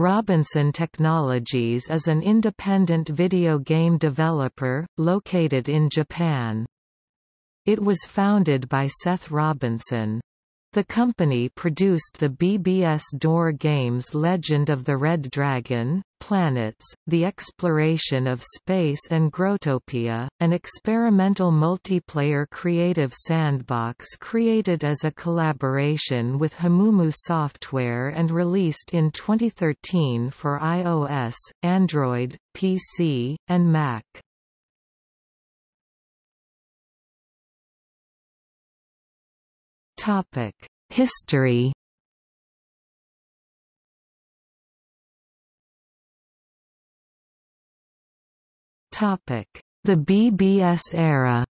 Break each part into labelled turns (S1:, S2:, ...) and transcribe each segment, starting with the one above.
S1: Robinson Technologies is an independent video game developer, located in Japan. It was founded by Seth Robinson. The company produced the BBS door games Legend of the Red Dragon, Planets, The Exploration of Space and Growtopia, an experimental multiplayer creative sandbox created as a collaboration with Hamumu Software and released in 2013 for iOS, Android, PC, and Mac. History. The BBS era.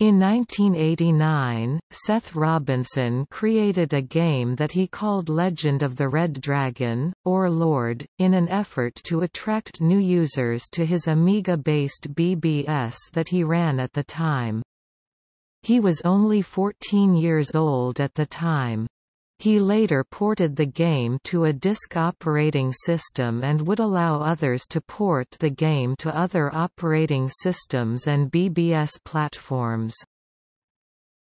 S1: In 1989, Seth Robinson created a game that he called Legend of the Red Dragon, or Lord, in an effort to attract new users to his Amiga-based BBS that he ran at the time. He was only 14 years old at the time. He later ported the game to a disk operating system and would allow others to port the game to other operating systems and BBS platforms.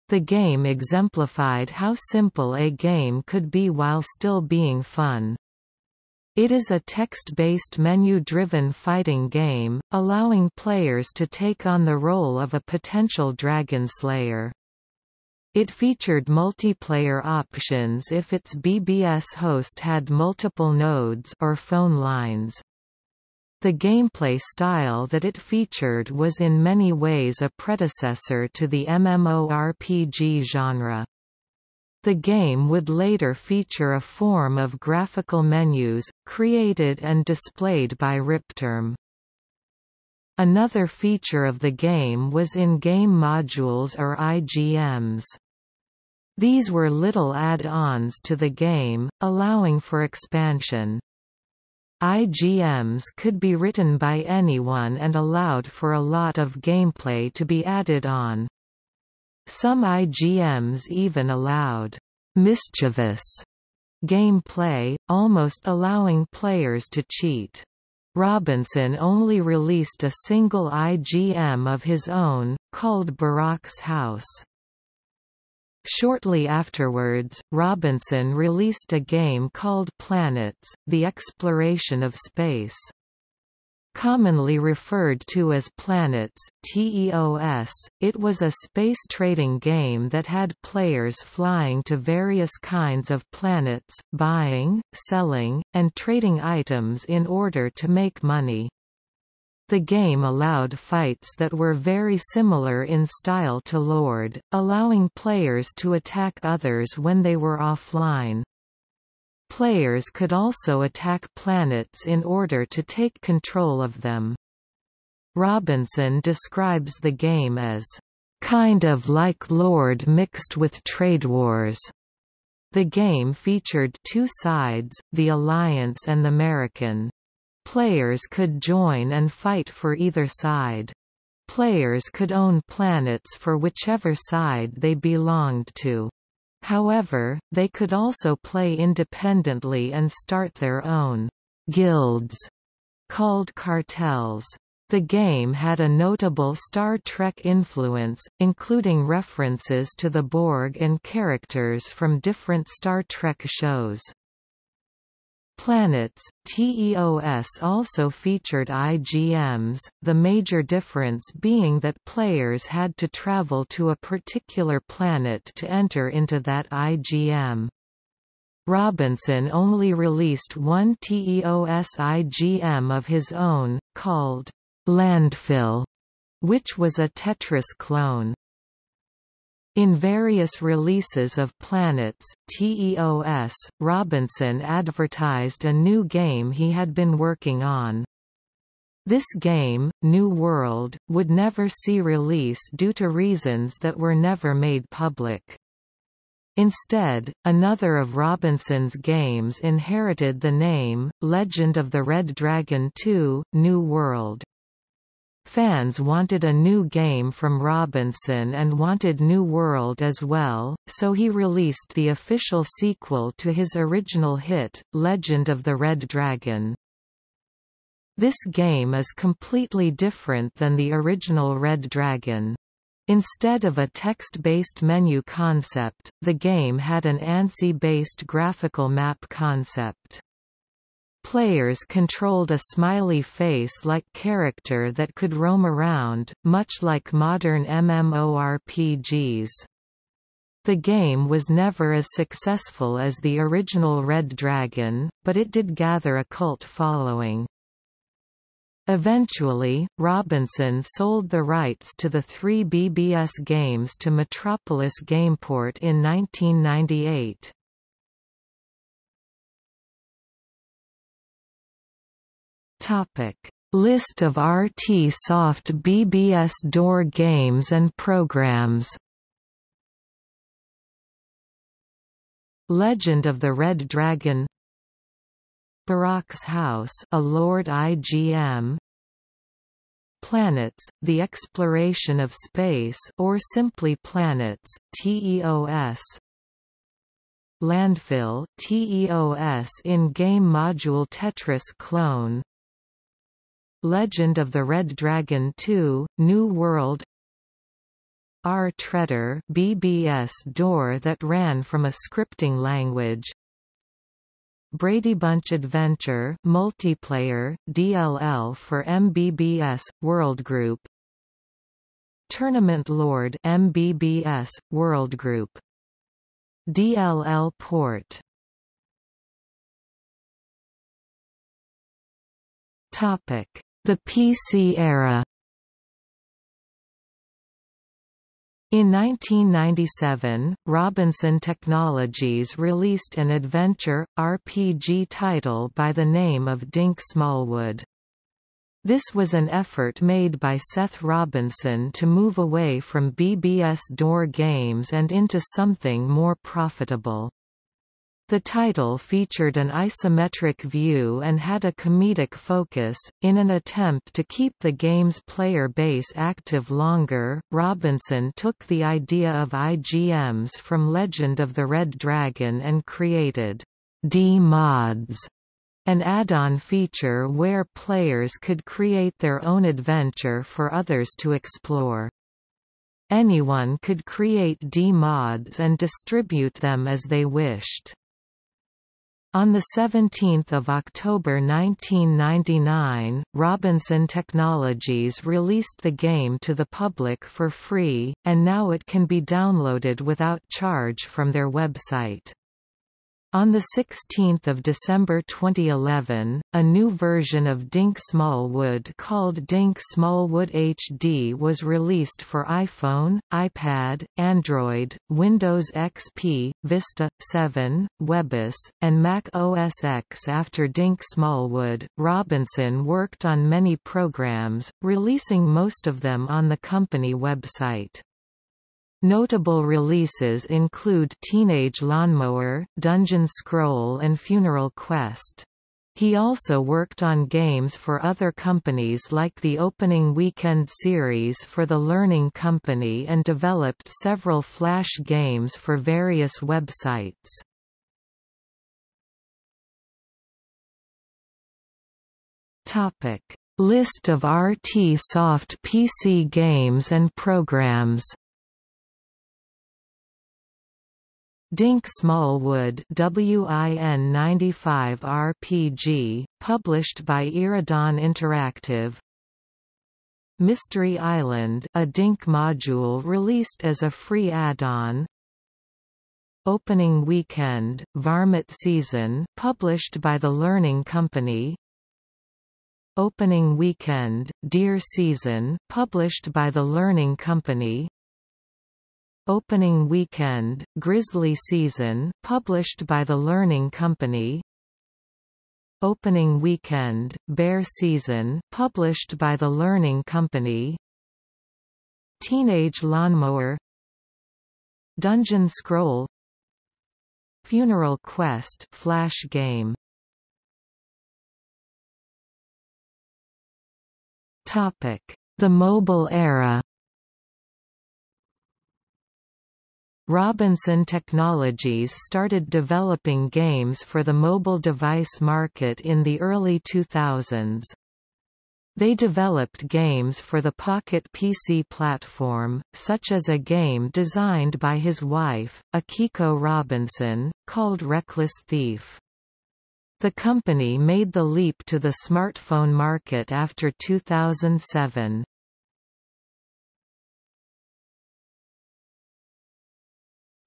S1: The game exemplified how simple a game could be while still being fun. It is a text-based menu-driven fighting game, allowing players to take on the role of a potential dragon slayer. It featured multiplayer options if its BBS host had multiple nodes or phone lines. The gameplay style that it featured was in many ways a predecessor to the MMORPG genre. The game would later feature a form of graphical menus, created and displayed by Ripterm. Another feature of the game was in-game modules or IGMs. These were little add-ons to the game, allowing for expansion. IGMs could be written by anyone and allowed for a lot of gameplay to be added on. Some IGMs even allowed mischievous gameplay, almost allowing players to cheat. Robinson only released a single IGM of his own, called Barak's House. Shortly afterwards, Robinson released a game called Planets, The Exploration of Space. Commonly referred to as Planets TEOS, it was a space trading game that had players flying to various kinds of planets, buying, selling, and trading items in order to make money. The game allowed fights that were very similar in style to Lord, allowing players to attack others when they were offline. Players could also attack planets in order to take control of them. Robinson describes the game as, "...kind of like Lord mixed with Trade Wars." The game featured two sides, the Alliance and the American. Players could join and fight for either side. Players could own planets for whichever side they belonged to. However, they could also play independently and start their own guilds called cartels. The game had a notable Star Trek influence, including references to the Borg and characters from different Star Trek shows. Planets, TEOS also featured IGMs, the major difference being that players had to travel to a particular planet to enter into that IGM. Robinson only released one TEOS IGM of his own, called Landfill, which was a Tetris clone. In various releases of Planets, TEOS, Robinson advertised a new game he had been working on. This game, New World, would never see release due to reasons that were never made public. Instead, another of Robinson's games inherited the name, Legend of the Red Dragon 2, New World. Fans wanted a new game from Robinson and wanted New World as well, so he released the official sequel to his original hit, Legend of the Red Dragon. This game is completely different than the original Red Dragon. Instead of a text-based menu concept, the game had an ANSI-based graphical map concept. Players controlled a smiley face-like character that could roam around, much like modern MMORPGs. The game was never as successful as the original Red Dragon, but it did gather a cult following. Eventually, Robinson sold the rights to the three BBS games to Metropolis Gameport in 1998. Topic: List of RT Soft BBS door games and programs. Legend of the Red Dragon. Barak's House a Lord IGM Planets, the exploration of space or simply planets, TEOS Landfill TEOS in-game module Tetris clone Legend of the Red Dragon 2, New World. RTReader BBS door that ran from a scripting language. Brady Bunch Adventure multiplayer DLL for MBBS World Group. Tournament Lord MBBS World Group. DLL port. Topic the PC era In 1997, Robinson Technologies released an adventure, RPG title by the name of Dink Smallwood. This was an effort made by Seth Robinson to move away from BBS door games and into something more profitable. The title featured an isometric view and had a comedic focus. In an attempt to keep the game's player base active longer, Robinson took the idea of IGMs from Legend of the Red Dragon and created D-mods, an add-on feature where players could create their own adventure for others to explore. Anyone could create D-mods and distribute them as they wished. On 17 October 1999, Robinson Technologies released the game to the public for free, and now it can be downloaded without charge from their website. On 16 December 2011, a new version of Dink Smallwood called Dink Smallwood HD was released for iPhone, iPad, Android, Windows XP, Vista, 7, WebOS, and Mac OS X. After Dink Smallwood, Robinson worked on many programs, releasing most of them on the company website. Notable releases include Teenage Lawnmower, Dungeon Scroll and Funeral Quest. He also worked on games for other companies like the Opening Weekend series for the Learning Company and developed several Flash games for various websites. List of RT Soft PC games and programs Dink Smallwood WIN 95 RPG, published by Iridon Interactive. Mystery Island a Dink module released as a free add-on. Opening Weekend, Varmint Season published by the Learning Company. Opening Weekend, Deer Season published by the Learning Company Opening Weekend, Grizzly Season published by the Learning Company. Opening Weekend, Bear Season published by the Learning Company. Teenage Lawnmower. Dungeon Scroll. Funeral Quest Flash game. Topic. The mobile era Robinson Technologies started developing games for the mobile device market in the early 2000s. They developed games for the Pocket PC platform, such as a game designed by his wife, Akiko Robinson, called Reckless Thief. The company made the leap to the smartphone market after 2007.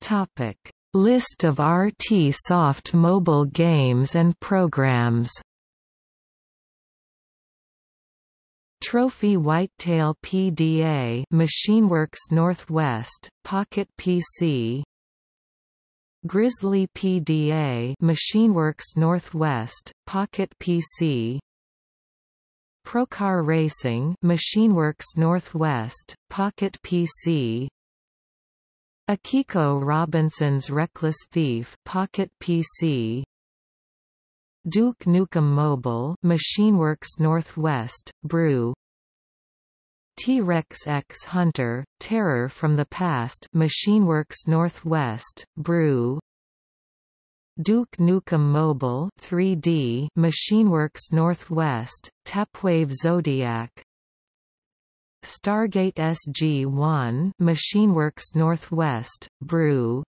S1: Topic: List of RT Soft mobile games and programs. Trophy Whitetail PDA MachineWorks Northwest Pocket PC Grizzly PDA MachineWorks Northwest Pocket PC Procar Racing MachineWorks Northwest Pocket PC Akiko Robinson's Reckless Thief Pocket PC Duke Nukem Mobile MachineWorks Northwest Brew. T-Rex X Hunter Terror from the Past MachineWorks Northwest Brew. Duke Nukem Mobile 3D MachineWorks Northwest Tapwave Zodiac Stargate SG-1 MachineWorks Northwest, Brew.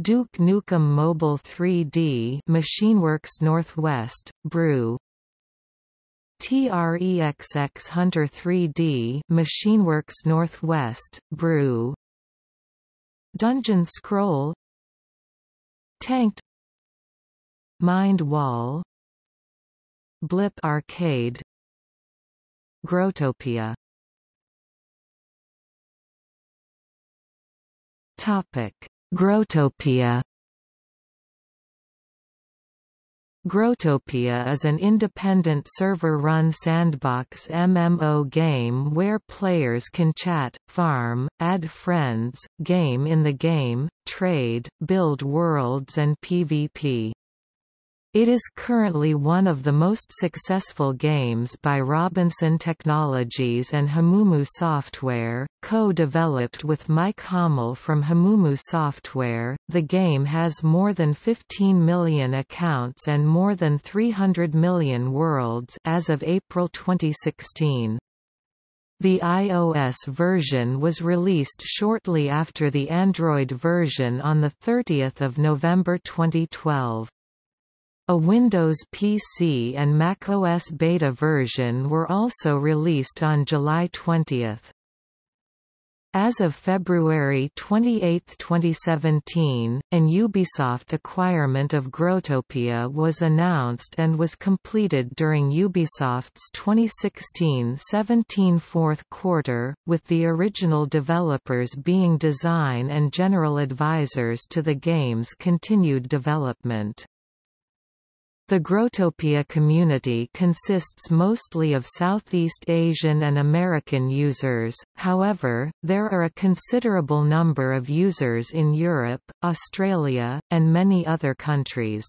S1: Duke Nukem Mobile 3D MachineWorks Northwest, Brew. TREXX Hunter 3D MachineWorks Northwest, Brew. Dungeon Scroll. Tanked. Mind Wall Blip Arcade Growtopia Topic: Growtopia Growtopia is an independent server-run sandbox MMO game where players can chat, farm, add friends, game in the game, trade, build worlds and PvP. It is currently one of the most successful games by Robinson Technologies and Hamumu Software, co-developed with Mike Hommel from Hamumu Software. The game has more than 15 million accounts and more than 300 million worlds as of April 2016. The iOS version was released shortly after the Android version on 30 November 2012. A Windows PC and macOS beta version were also released on July 20. As of February 28, 2017, an Ubisoft acquirement of Growtopia was announced and was completed during Ubisoft's 2016-17 fourth quarter, with the original developers being design and general advisors to the game's continued development. The Growtopia community consists mostly of Southeast Asian and American users, however, there are a considerable number of users in Europe, Australia, and many other countries.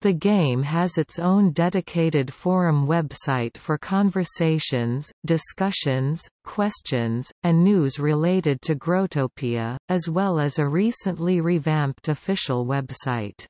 S1: The game has its own dedicated forum website for conversations, discussions, questions, and news related to Growtopia, as well as a recently revamped official website.